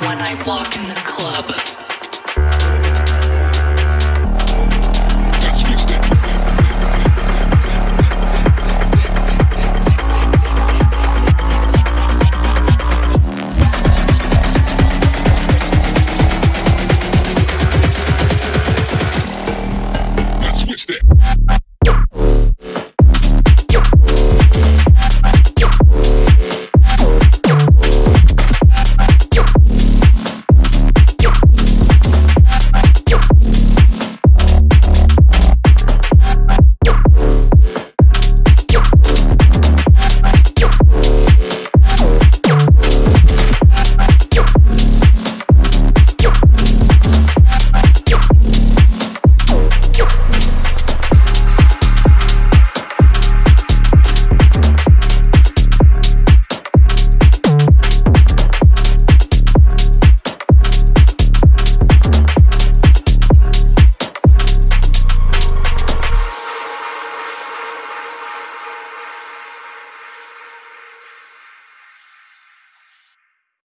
when I walk in the club.